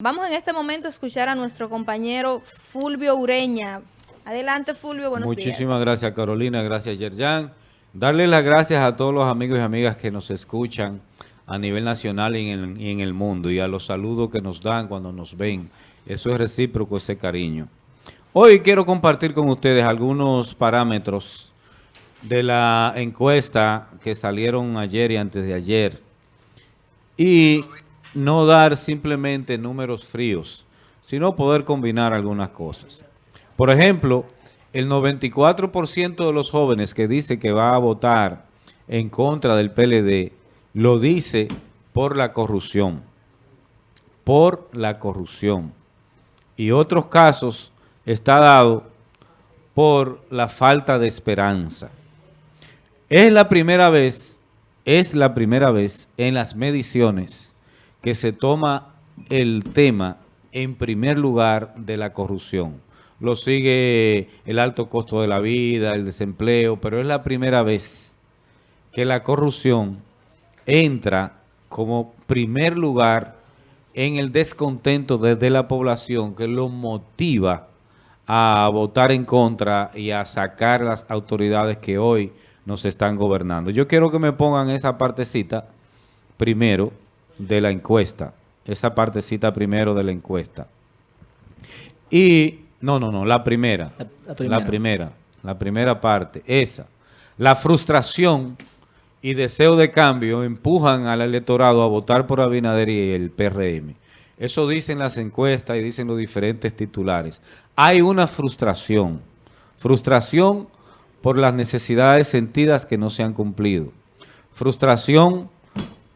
Vamos en este momento a escuchar a nuestro compañero Fulvio Ureña. Adelante, Fulvio, buenos días. Muchísimas gracias, Carolina. Gracias, Yerjan. Darle las gracias a todos los amigos y amigas que nos escuchan a nivel nacional y en, el, mundo y a los saludos que nos dan cuando nos ven. Eso es recíproco, ese cariño. Hoy quiero compartir con ustedes algunos parámetros de la encuesta que salieron ayer y antes de ayer. Y no dar simplemente números fríos, sino poder combinar algunas cosas. Por ejemplo, el 94% de los jóvenes que dice que va a votar en contra del PLD, lo dice por la corrupción. Por la corrupción. Y otros casos está dado por la falta de esperanza. Es la primera vez, es la primera vez en las mediciones que se toma el tema en primer lugar de la corrupción. Lo sigue el alto costo de la vida, el desempleo, pero es la primera vez que la corrupción entra como primer lugar en el descontento desde la población que lo motiva a votar en contra y a sacar las autoridades que hoy nos están gobernando. Yo quiero que me pongan esa partecita primero de la encuesta. Esa partecita primero de la encuesta. Y, no, no, no, la primera. La, primera. La primera, la primera parte, esa. La frustración y deseo de cambio empujan al electorado a votar por Abinader y el PRM. Eso dicen las encuestas y dicen los diferentes titulares. Hay una frustración. Frustración por las necesidades sentidas que no se han cumplido. Frustración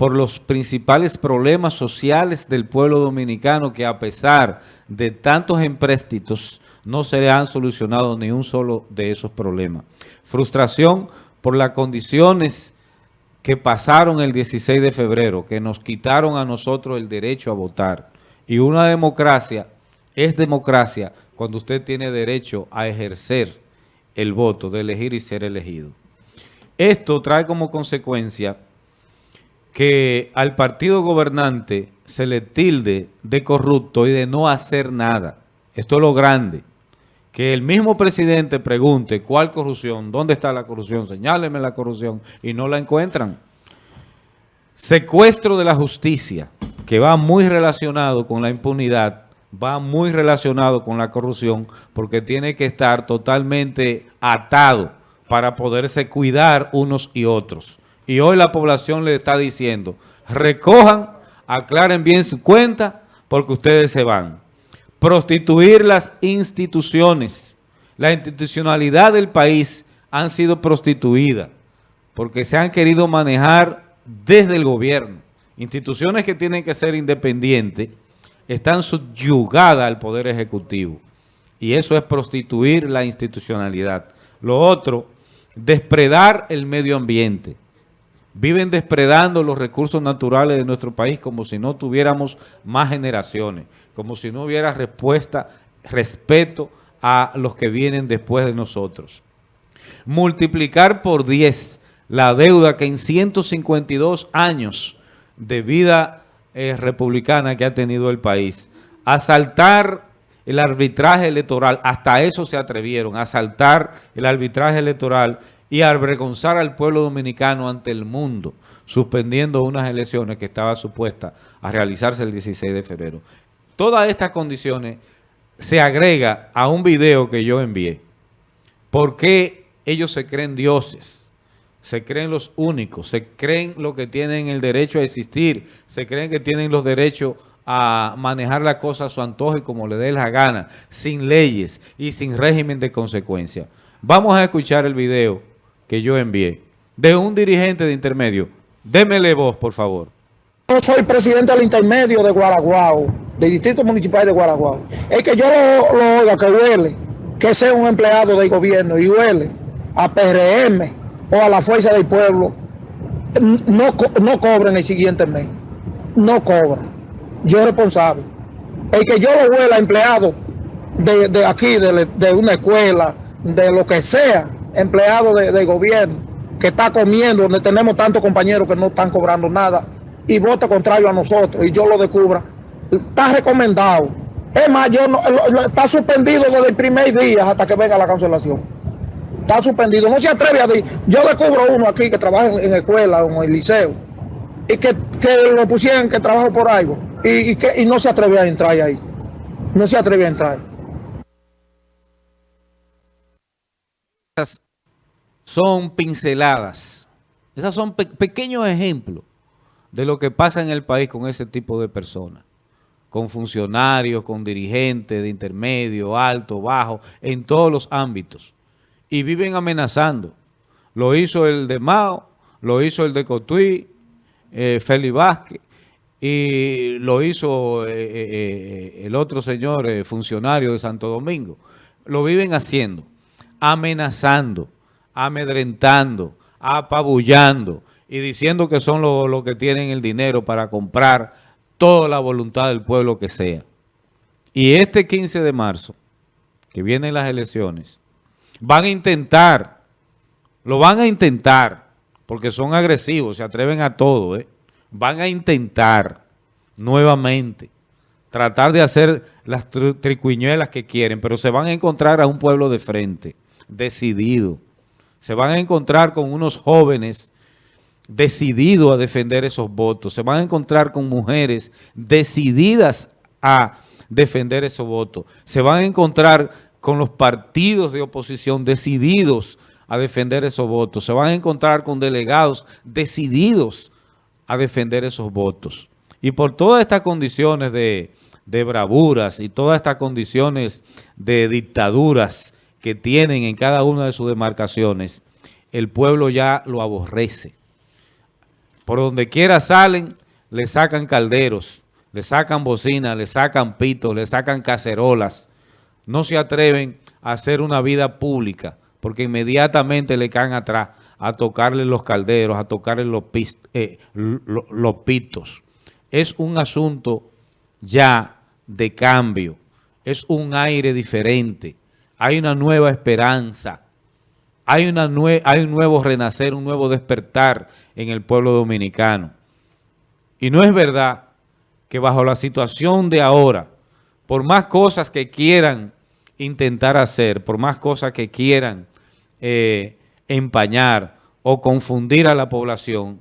por los principales problemas sociales del pueblo dominicano que a pesar de tantos empréstitos no se le han solucionado ni un solo de esos problemas. Frustración por las condiciones que pasaron el 16 de febrero, que nos quitaron a nosotros el derecho a votar. Y una democracia es democracia cuando usted tiene derecho a ejercer el voto, de elegir y ser elegido. Esto trae como consecuencia que al partido gobernante se le tilde de corrupto y de no hacer nada. Esto es lo grande. Que el mismo presidente pregunte cuál corrupción, dónde está la corrupción, señáleme la corrupción y no la encuentran. Secuestro de la justicia, que va muy relacionado con la impunidad, va muy relacionado con la corrupción porque tiene que estar totalmente atado para poderse cuidar unos y otros. Y hoy la población le está diciendo, recojan, aclaren bien su cuenta porque ustedes se van. Prostituir las instituciones. La institucionalidad del país han sido prostituidas porque se han querido manejar desde el gobierno. Instituciones que tienen que ser independientes están subyugadas al Poder Ejecutivo. Y eso es prostituir la institucionalidad. Lo otro, despredar el medio ambiente viven despredando los recursos naturales de nuestro país como si no tuviéramos más generaciones, como si no hubiera respuesta, respeto a los que vienen después de nosotros. Multiplicar por 10 la deuda que en 152 años de vida eh, republicana que ha tenido el país. Asaltar el arbitraje electoral, hasta eso se atrevieron, asaltar el arbitraje electoral y avergonzar al pueblo dominicano ante el mundo, suspendiendo unas elecciones que estaba supuesta a realizarse el 16 de febrero. Todas estas condiciones se agrega a un video que yo envié. ¿Por qué ellos se creen dioses? Se creen los únicos, se creen lo que tienen el derecho a existir, se creen que tienen los derechos a manejar la cosa a su antojo y como le dé la gana, sin leyes y sin régimen de consecuencia. Vamos a escuchar el video que yo envié de un dirigente de intermedio. Démele voz, por favor. Yo soy presidente del intermedio de Guaraguao, del distrito municipal de Guaraguao. Es que yo lo, oiga que huele, que sea un empleado del gobierno y huele a PRM o a la fuerza del pueblo, no, no cobren el siguiente mes. No cobran. Yo responsable. El que yo lo huela empleado de, aquí, de, de una escuela, de lo que sea, empleado de, gobierno que está comiendo, donde tenemos tantos compañeros que no están cobrando nada y vota contrario a nosotros y yo lo descubra, está recomendado. Es más, yo no, está suspendido desde el primer día hasta que venga la cancelación. Está suspendido. No se atreve a decir. Yo descubro uno aquí que trabaja en, escuela o en el liceo y que, que lo pusieran que trabaja por algo y que, y no se atreve a entrar ahí. No se atreve a entrar. Esas son pinceladas. Esas son pe- pequeños ejemplos de lo que pasa en el país con ese tipo de personas. Con funcionarios, con dirigentes de intermedio, alto, bajo, en todos los ámbitos. Y viven amenazando. Lo hizo el de Mao, lo hizo el de Cotuí, eh, Feli Vázquez, y lo hizo eh, eh, eh, el otro señor funcionario de Santo Domingo. Lo viven haciendo, amenazando, amedrentando, apabullando y diciendo que son los los que tienen el dinero para comprar toda la voluntad del pueblo que sea. Y este 15 de marzo, que vienen las elecciones, van a intentar, lo van a intentar, porque son agresivos, se atreven a todo, ¿eh? van a intentar nuevamente tratar de hacer las tri- tricuñuelas que quieren, pero se van a encontrar a un pueblo de frente, decidido. Se van a encontrar con unos jóvenes decididos a defender esos votos. Se van a encontrar con mujeres decididas a defender esos votos. Se van a encontrar con los partidos de oposición decididos a defender esos votos. Se van a encontrar con delegados decididos a defender esos votos. Y por todas estas condiciones de, de bravuras y todas estas condiciones de dictaduras que tienen en cada una de sus demarcaciones, el pueblo ya lo aborrece. Por donde quiera salen, le sacan calderos, le sacan bocinas, le sacan pitos, le sacan cacerolas. No se atreven a hacer una vida pública porque inmediatamente le caen atrás a tocarle los calderos, a tocarle los, eh, lo- los pitos. Es un asunto ya de cambio, es un aire diferente, hay una nueva esperanza. Hay, hay un nuevo renacer, un nuevo despertar en el pueblo dominicano. Y no es verdad que bajo la situación de ahora, por más cosas que quieran intentar hacer, por más cosas que quieran eh, empañar o confundir a la población,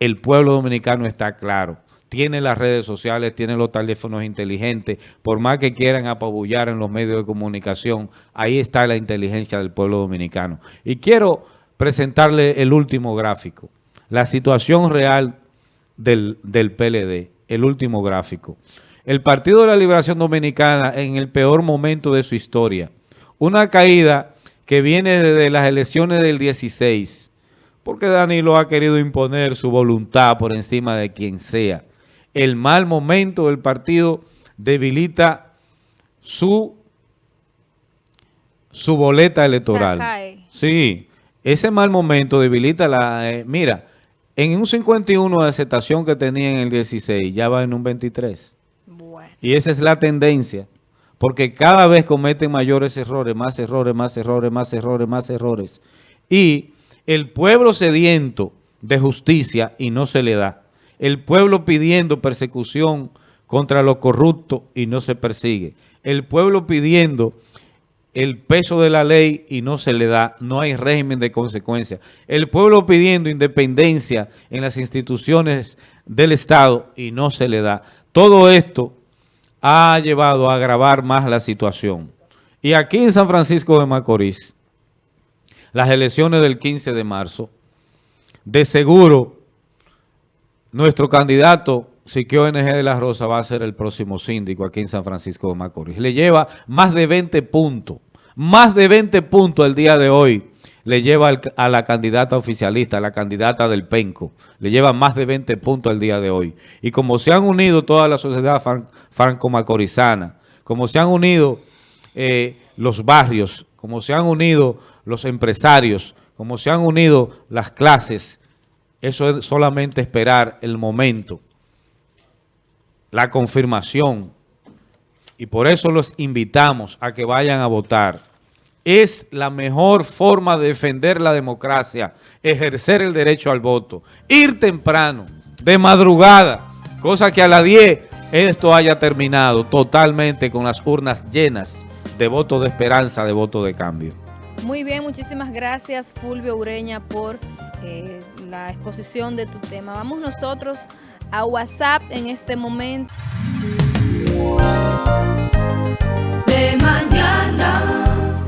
el pueblo dominicano está claro. Tiene las redes sociales, tiene los teléfonos inteligentes, por más que quieran apabullar en los medios de comunicación, ahí está la inteligencia del pueblo dominicano. Y quiero presentarle el último gráfico, la situación real del, del PLD, el último gráfico. El Partido de la Liberación Dominicana en el peor momento de su historia. Una caída que viene desde las elecciones del 16, porque Danilo ha querido imponer su voluntad por encima de quien sea. El mal momento del partido debilita su, su boleta electoral. Sí, ese mal momento debilita la... eh, mira, en un 51 de aceptación que tenía en el 16, ya va en un 23. Bueno. Y esa es la tendencia. Porque cada vez cometen mayores errores, más errores, más errores, más errores, más errores. Y el pueblo sediento de justicia y no se le da. El pueblo pidiendo persecución contra los corruptos y no se persigue. El pueblo pidiendo el peso de la ley y no se le da, no hay régimen de consecuencia. El pueblo pidiendo independencia en las instituciones del Estado y no se le da. Todo esto ha llevado a agravar más la situación. Y aquí en San Francisco de Macorís, las elecciones del 15 de marzo, de seguro nuestro candidato Siquio NG de la Rosa va a ser el próximo síndico aquí en San Francisco de Macorís. Le lleva más de 20 puntos, más de 20 puntos el día de hoy. Le lleva a la candidata oficialista, a la candidata del PENCO. Le lleva más de 20 puntos el día de hoy. Y como se han unido toda la sociedad fran- franco-macorizana, como se han unido eh, los barrios, como se han unido los empresarios, como se han unido las clases, eso es solamente esperar el momento, la confirmación. Y por eso los invitamos a que vayan a votar. Es la mejor forma de defender la democracia, ejercer el derecho al voto. Ir temprano, de madrugada, cosa que a las 10 esto haya terminado totalmente con las urnas llenas de votos de esperanza, de votos de cambio. Muy bien, muchísimas gracias Fulvio Ureña por eh, la exposición de tu tema. Vamos nosotros a WhatsApp en este momento. De mañana.